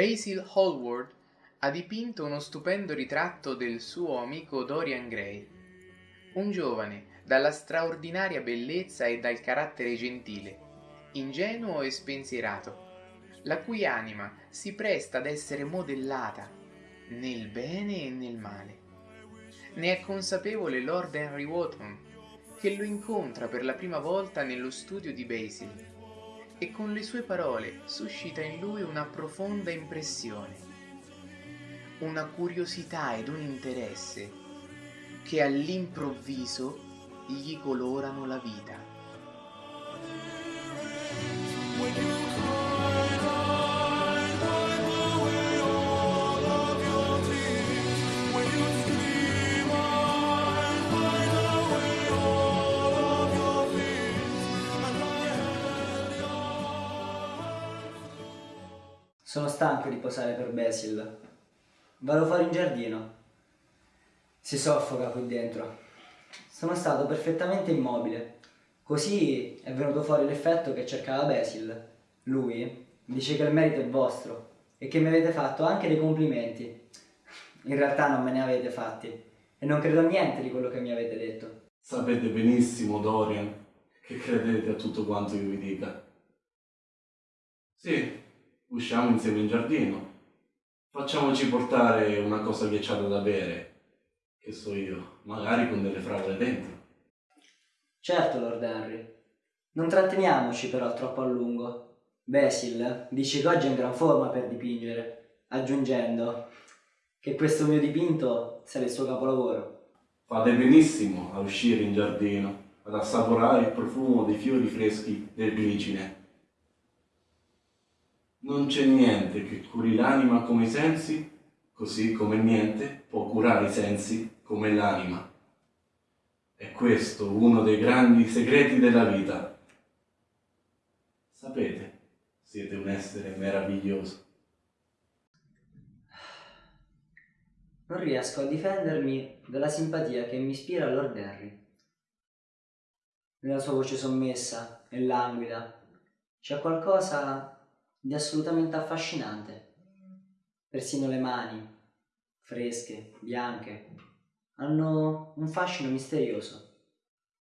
Basil Hallward ha dipinto uno stupendo ritratto del suo amico Dorian Gray, un giovane dalla straordinaria bellezza e dal carattere gentile, ingenuo e spensierato, la cui anima si presta ad essere modellata nel bene e nel male. Ne è consapevole Lord Henry Wotton, che lo incontra per la prima volta nello studio di Basil e con le sue parole suscita in lui una profonda impressione, una curiosità ed un interesse che all'improvviso gli colorano la vita. Sono stanco di posare per Basil. Vado fuori in giardino. Si soffoca qui dentro. Sono stato perfettamente immobile. Così è venuto fuori l'effetto che cercava Basil. Lui dice che il merito è vostro e che mi avete fatto anche dei complimenti. In realtà non me ne avete fatti e non credo a niente di quello che mi avete detto. Sapete benissimo, Dorian, che credete a tutto quanto io vi dica. Sì, usciamo insieme in giardino. Facciamoci portare una cosa ghiacciata da bere, che so io, magari con delle fragole dentro. Certo, Lord Henry. Non tratteniamoci però troppo a lungo. Basil dice che oggi è in gran forma per dipingere, aggiungendo che questo mio dipinto sarà il suo capolavoro. Fate benissimo a uscire in giardino, ad assaporare il profumo dei fiori freschi del glicine non c'è niente che curi l'anima come i sensi, così come niente può curare i sensi come l'anima. È questo uno dei grandi segreti della vita. Sapete, siete un essere meraviglioso. Non riesco a difendermi dalla simpatia che mi ispira Lord Henry. Nella sua voce sommessa e languida c'è qualcosa di assolutamente affascinante. Persino le mani, fresche, bianche, hanno un fascino misterioso.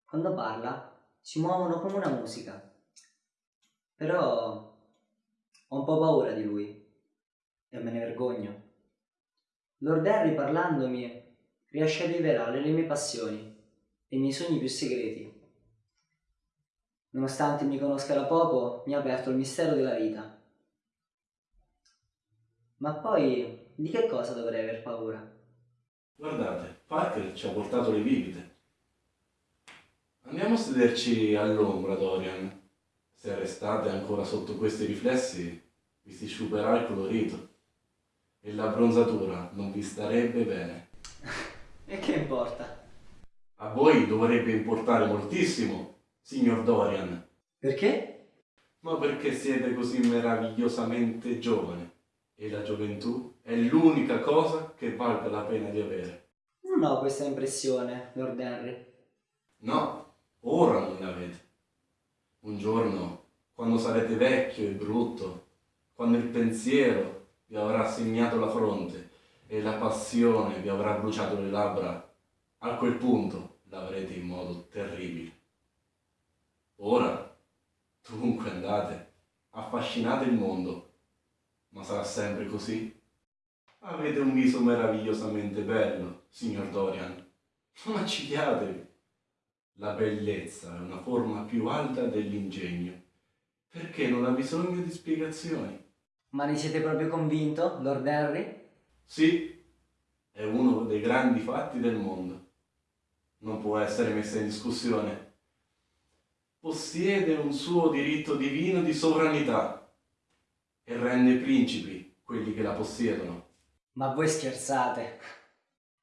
Quando parla si muovono come una musica. Però ho un po' paura di lui e me ne vergogno. Lord Harry parlandomi riesce a rivelare le mie passioni e i miei sogni più segreti. Nonostante mi conosca da poco, mi ha aperto il mistero della vita ma poi di che cosa dovrei aver paura? Guardate, Parker ci ha portato le bibite. Andiamo a sederci all'ombra, Dorian. Se restate ancora sotto questi riflessi, vi si sciuperà il colorito. E la bronzatura non vi starebbe bene. e che importa? A voi dovrebbe importare moltissimo, signor Dorian. Perché? Ma perché siete così meravigliosamente giovane e la gioventù è l'unica cosa che valga la pena di avere. Non ho questa impressione, Lord Henry. No, ora non ne avete. Un giorno, quando sarete vecchio e brutto, quando il pensiero vi avrà segnato la fronte e la passione vi avrà bruciato le labbra, a quel punto l'avrete in modo terribile. Ora, dunque andate, affascinate il mondo ma sarà sempre così? Avete un viso meravigliosamente bello, signor Dorian. Non accigliatevi. La bellezza è una forma più alta dell'ingegno, perché non ha bisogno di spiegazioni. Ma ne siete proprio convinto, Lord Henry? Sì, è uno dei grandi fatti del mondo. Non può essere messa in discussione. Possiede un suo diritto divino di sovranità e rende principi quelli che la possiedono. Ma voi scherzate?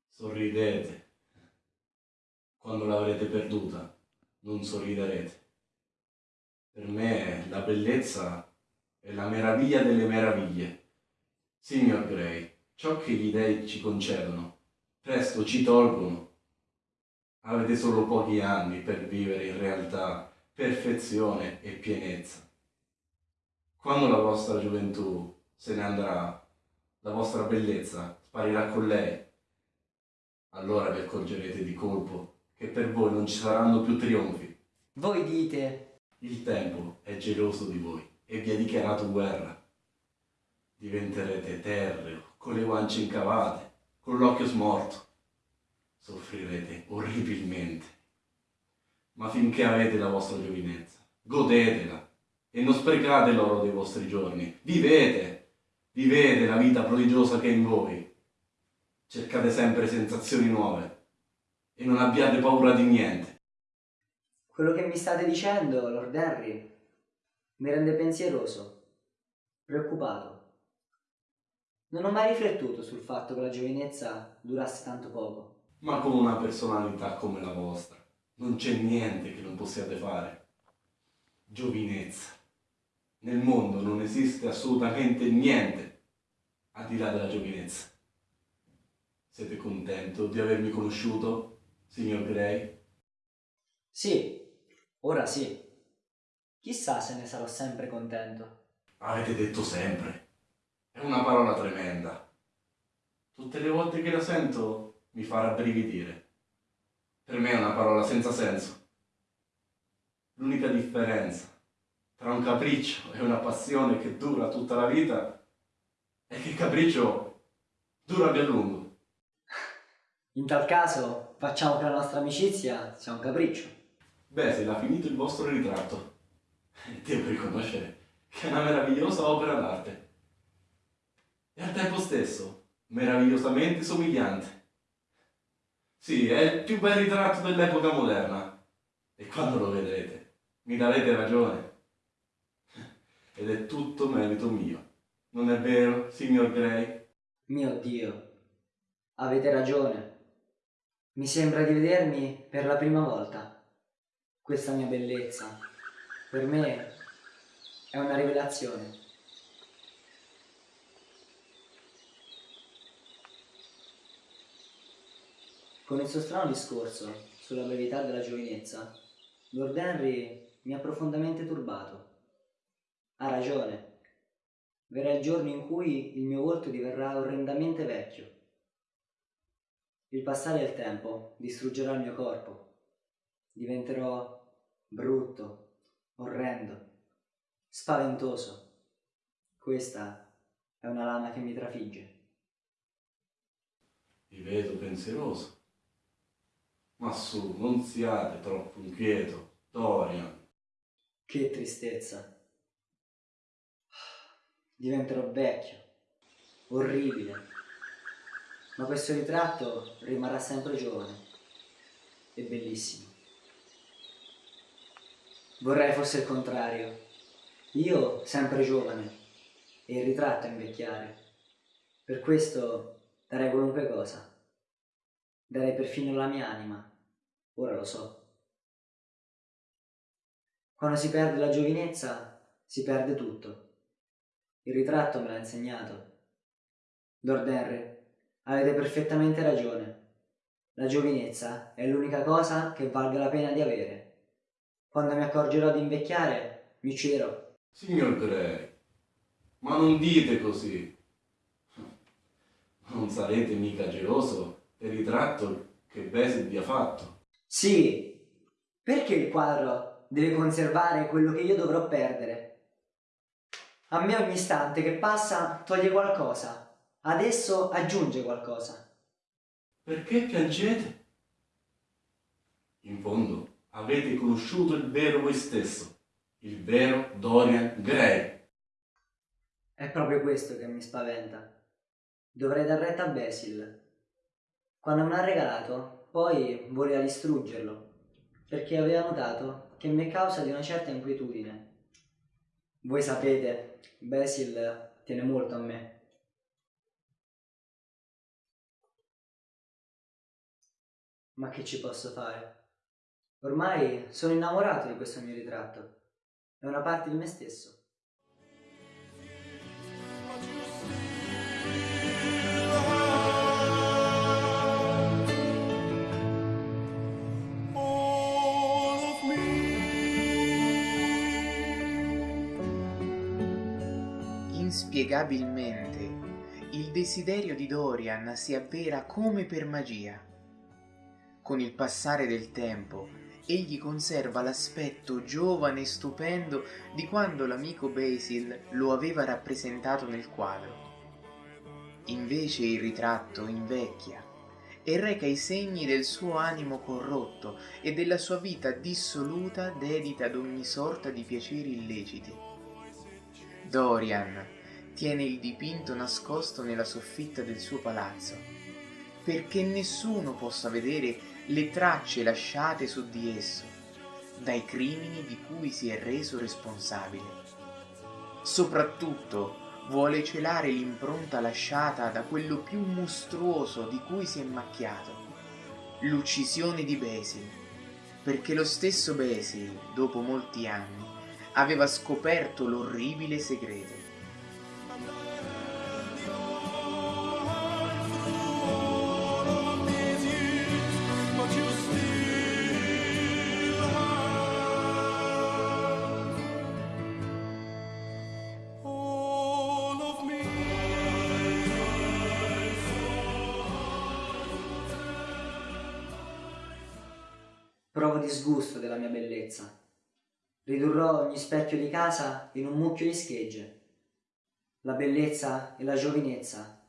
Sorridete. Quando l'avrete perduta, non sorriderete. Per me la bellezza è la meraviglia delle meraviglie. Signor Gray, ciò che gli dei ci concedono, presto ci tolgono. Avete solo pochi anni per vivere in realtà perfezione e pienezza quando la vostra gioventù se ne andrà, la vostra bellezza sparirà con lei. Allora vi accorgerete di colpo che per voi non ci saranno più trionfi. Voi dite, Il tempo è geloso di voi e vi ha dichiarato guerra. Diventerete terreo, con le guance incavate, con l'occhio smorto. Soffrirete orribilmente. Ma finché avete la vostra giovinezza, godetela e non sprecate l'oro dei vostri giorni. Vivete, vivete la vita prodigiosa che è in voi. Cercate sempre sensazioni nuove e non abbiate paura di niente. quello che mi state dicendo, Lord Henry, mi rende pensieroso, preoccupato. Non ho mai riflettuto sul fatto che la giovinezza durasse tanto poco. Ma con una personalità come la vostra non c'è niente che non possiate fare. Giovinezza. Nel mondo non esiste assolutamente niente al di là della giovinezza. Siete contento di avermi conosciuto, signor Gray? Sì, ora sì. Chissà se ne sarò sempre contento. Avete detto sempre. È una parola tremenda. Tutte le volte che la sento mi fa rabbrividire. Per me è una parola senza senso. L'unica differenza tra un capriccio e una passione che dura tutta la vita è che il capriccio dura più a lungo. In tal caso, facciamo che la nostra amicizia sia un capriccio. Beh, se l'ha finito il vostro ritratto, devo riconoscere che è una meravigliosa opera d'arte. E al tempo stesso meravigliosamente somigliante. Sì, è il più bel ritratto dell'epoca moderna. E quando lo vedrete, mi darete ragione. Ed è tutto merito mio. Non è vero, signor Gray? Mio Dio, avete ragione. Mi sembra di vedermi per la prima volta. Questa mia bellezza, per me, è una rivelazione. Con il suo strano discorso sulla brevità della giovinezza, Lord Henry mi ha profondamente turbato. Ha ragione. Verrà il giorno in cui il mio volto diverrà orrendamente vecchio. Il passare del tempo distruggerà il mio corpo. Diventerò brutto, orrendo, spaventoso. Questa è una lama che mi trafigge. Vi vedo pensieroso. Ma su, non siate troppo inquieto, Dorian. Che tristezza. Diventerò vecchio, orribile. Ma questo ritratto rimarrà sempre giovane e bellissimo. Vorrei fosse il contrario. Io sempre giovane e il ritratto invecchiare. Per questo darei qualunque cosa. Darei perfino la mia anima. Ora lo so. Quando si perde la giovinezza, si perde tutto. Il ritratto me l'ha insegnato. Lord Henry, avete perfettamente ragione. La giovinezza è l'unica cosa che valga la pena di avere. Quando mi accorgerò di invecchiare, mi ucciderò. Signor Gray, ma non dite così. Non sarete mica geloso del ritratto che Basil vi ha fatto. Sì, perché il quadro deve conservare quello che io dovrò perdere? A me ogni istante che passa toglie qualcosa, adesso aggiunge qualcosa. Perché piangete? In fondo avete conosciuto il vero voi stesso, il vero Dorian Gray. È proprio questo che mi spaventa. Dovrei dar retta a Basil. Quando me l'ha regalato, poi voleva distruggerlo, perché aveva notato che mi è causa di una certa inquietudine. Voi sapete, Basil tiene molto a me. Ma che ci posso fare? Ormai sono innamorato di questo mio ritratto. È una parte di me stesso. Inspiegabilmente il desiderio di Dorian si avvera come per magia. Con il passare del tempo, egli conserva l'aspetto giovane e stupendo di quando l'amico Basil lo aveva rappresentato nel quadro. Invece il ritratto invecchia e reca i segni del suo animo corrotto e della sua vita dissoluta dedita ad ogni sorta di piaceri illeciti. Dorian tiene il dipinto nascosto nella soffitta del suo palazzo, perché nessuno possa vedere le tracce lasciate su di esso dai crimini di cui si è reso responsabile. Soprattutto vuole celare l'impronta lasciata da quello più mostruoso di cui si è macchiato, l'uccisione di Basil, perché lo stesso Basil, dopo molti anni, aveva scoperto l'orribile segreto. Provo disgusto della mia bellezza. Ridurrò ogni specchio di casa in un mucchio di schegge. La bellezza e la giovinezza,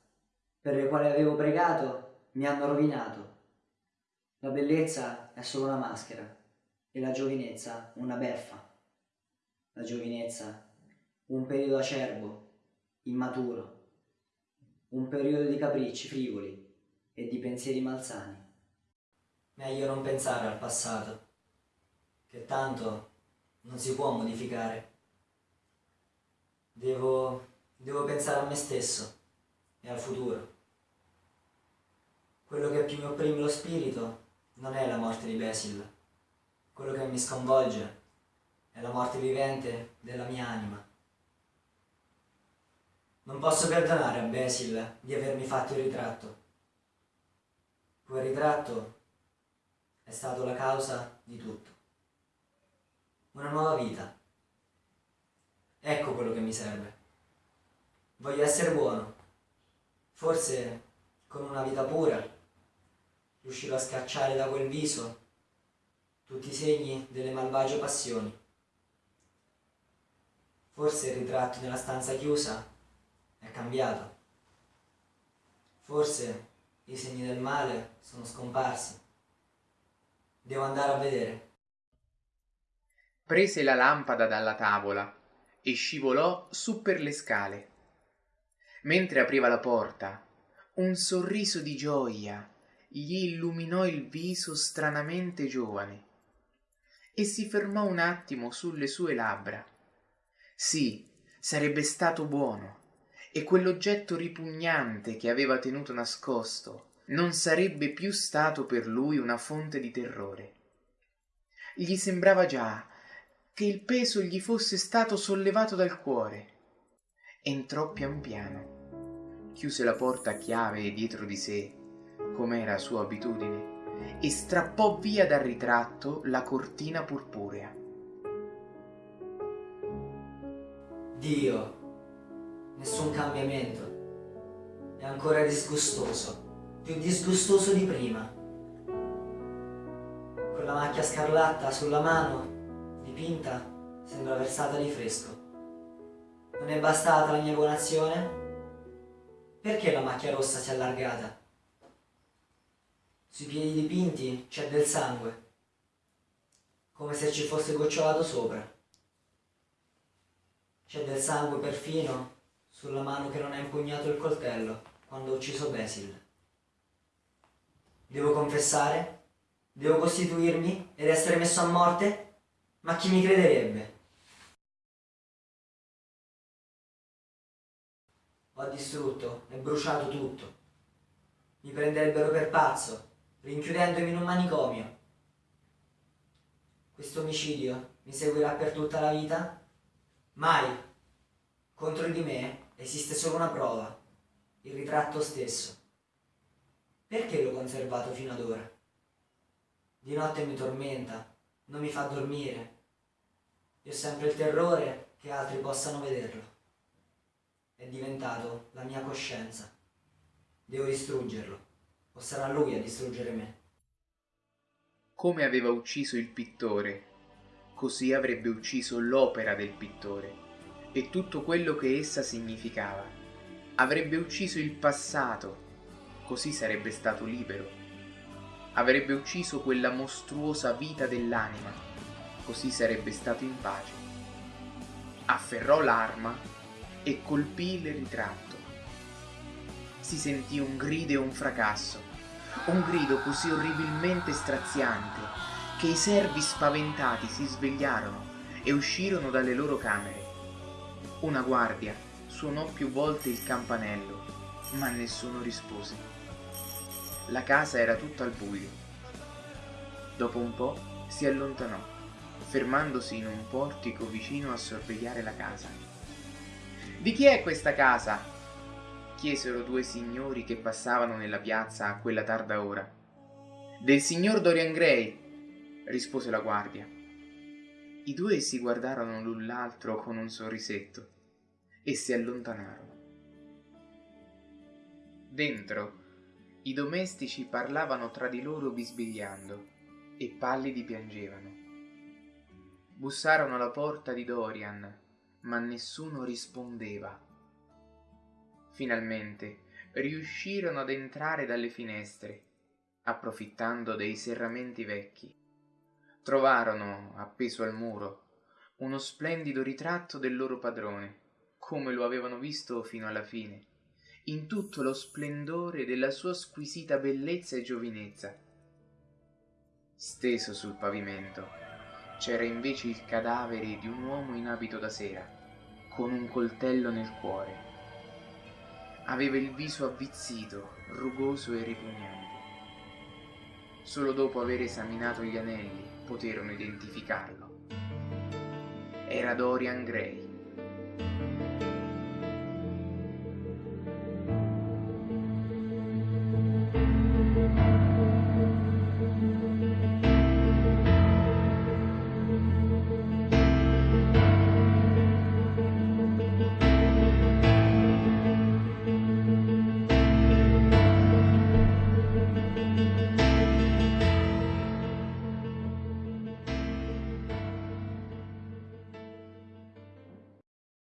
per le quali avevo pregato, mi hanno rovinato. La bellezza è solo una maschera e la giovinezza una beffa. La giovinezza un periodo acerbo, immaturo, un periodo di capricci frivoli e di pensieri malsani. Meglio non pensare al passato, che tanto non si può modificare. Devo, devo pensare a me stesso e al futuro. Quello che più mi opprime lo spirito non è la morte di Basil. Quello che mi sconvolge è la morte vivente della mia anima. Non posso perdonare a Basil di avermi fatto il ritratto. Quel ritratto è stato la causa di tutto. Una nuova vita. Ecco quello che mi serve. Voglio essere buono. Forse con una vita pura riuscirò a scacciare da quel viso tutti i segni delle malvagie passioni. Forse il ritratto nella stanza chiusa è cambiato. Forse i segni del male sono scomparsi. Devo andare a vedere. Prese la lampada dalla tavola e scivolò su per le scale. Mentre apriva la porta, un sorriso di gioia gli illuminò il viso stranamente giovane e si fermò un attimo sulle sue labbra. Sì, sarebbe stato buono e quell'oggetto ripugnante che aveva tenuto nascosto non sarebbe più stato per lui una fonte di terrore. Gli sembrava già che il peso gli fosse stato sollevato dal cuore. Entrò pian piano, chiuse la porta a chiave dietro di sé, com'era sua abitudine, e strappò via dal ritratto la cortina purpurea. Dio, nessun cambiamento. È ancora disgustoso più disgustoso di prima. Con la macchia scarlatta sulla mano, dipinta, sembra versata di fresco. Non è bastata la mia buona azione? Perché la macchia rossa si è allargata? Sui piedi dipinti c'è del sangue, come se ci fosse gocciolato sopra. C'è del sangue perfino sulla mano che non ha impugnato il coltello quando ho ucciso Basil. Devo confessare? Devo costituirmi ed essere messo a morte? Ma chi mi crederebbe? Ho distrutto e bruciato tutto. Mi prenderebbero per pazzo, rinchiudendomi in un manicomio. Questo omicidio mi seguirà per tutta la vita? Mai. Contro di me esiste solo una prova, il ritratto stesso. Perché l'ho conservato fino ad ora? Di notte mi tormenta, non mi fa dormire. E ho sempre il terrore che altri possano vederlo. È diventato la mia coscienza. Devo distruggerlo, o sarà lui a distruggere me. Come aveva ucciso il pittore, così avrebbe ucciso l'opera del pittore e tutto quello che essa significava. Avrebbe ucciso il passato, così sarebbe stato libero. Avrebbe ucciso quella mostruosa vita dell'anima, così sarebbe stato in pace. Afferrò l'arma e colpì il ritratto. Si sentì un grido e un fracasso, un grido così orribilmente straziante che i servi spaventati si svegliarono e uscirono dalle loro camere. Una guardia suonò più volte il campanello, ma nessuno rispose. La casa era tutta al buio. Dopo un po' si allontanò, fermandosi in un portico vicino a sorvegliare la casa. Di chi è questa casa? chiesero due signori che passavano nella piazza a quella tarda ora. Del signor Dorian Gray, rispose la guardia. I due si guardarono l'un l'altro con un sorrisetto e si allontanarono. Dentro i domestici parlavano tra di loro bisbigliando e pallidi piangevano. Bussarono alla porta di Dorian, ma nessuno rispondeva. Finalmente riuscirono ad entrare dalle finestre, approfittando dei serramenti vecchi. Trovarono, appeso al muro, uno splendido ritratto del loro padrone, come lo avevano visto fino alla fine, in tutto lo splendore della sua squisita bellezza e giovinezza. Steso sul pavimento c'era invece il cadavere di un uomo in abito da sera, con un coltello nel cuore. Aveva il viso avvizzito, rugoso e ripugnante. Solo dopo aver esaminato gli anelli poterono identificarlo. Era Dorian Gray.